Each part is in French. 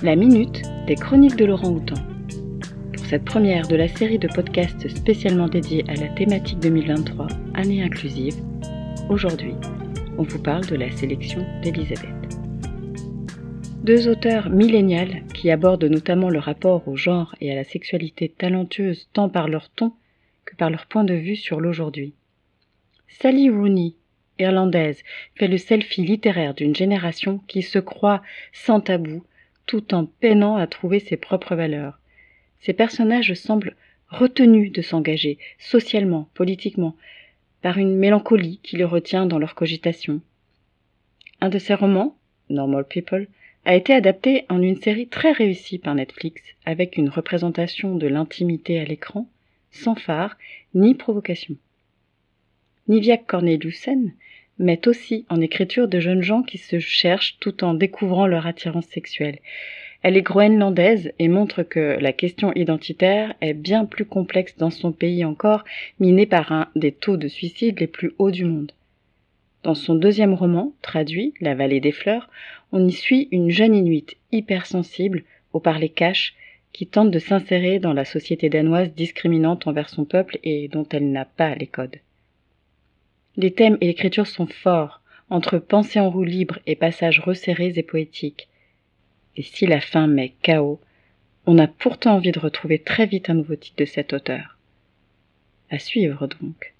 La minute des chroniques de Laurent Houtan. Pour cette première de la série de podcasts spécialement dédiés à la thématique 2023, année inclusive, aujourd'hui, on vous parle de la sélection d'Elisabeth. Deux auteurs millénials qui abordent notamment le rapport au genre et à la sexualité talentueuse tant par leur ton que par leur point de vue sur l'aujourd'hui. Sally Rooney, irlandaise, fait le selfie littéraire d'une génération qui se croit sans tabou tout en peinant à trouver ses propres valeurs. Ces personnages semblent retenus de s'engager, socialement, politiquement, par une mélancolie qui les retient dans leur cogitation. Un de ces romans, Normal People, a été adapté en une série très réussie par Netflix, avec une représentation de l'intimité à l'écran, sans phare ni provocation. Nivia Corneliusen met aussi en écriture de jeunes gens qui se cherchent tout en découvrant leur attirance sexuelle. Elle est groenlandaise et montre que la question identitaire est bien plus complexe dans son pays encore, miné par un des taux de suicide les plus hauts du monde. Dans son deuxième roman, traduit, La vallée des fleurs, on y suit une jeune inuite hypersensible, au parler cash, qui tente de s'insérer dans la société danoise discriminante envers son peuple et dont elle n'a pas les codes. Les thèmes et l'écriture sont forts, entre pensée en roue libre et passages resserrés et poétiques. Et si la fin met chaos, on a pourtant envie de retrouver très vite un nouveau titre de cet auteur. À suivre donc.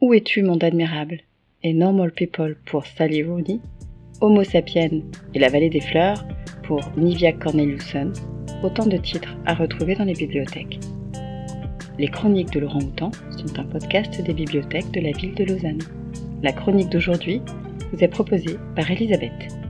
Où es-tu, monde admirable? Et Normal People pour Sally Rooney, Homo sapiens et La vallée des fleurs pour Nivia Corneliusson, autant de titres à retrouver dans les bibliothèques. Les chroniques de Laurent Houtan sont un podcast des bibliothèques de la ville de Lausanne. La chronique d'aujourd'hui vous est proposée par Elisabeth.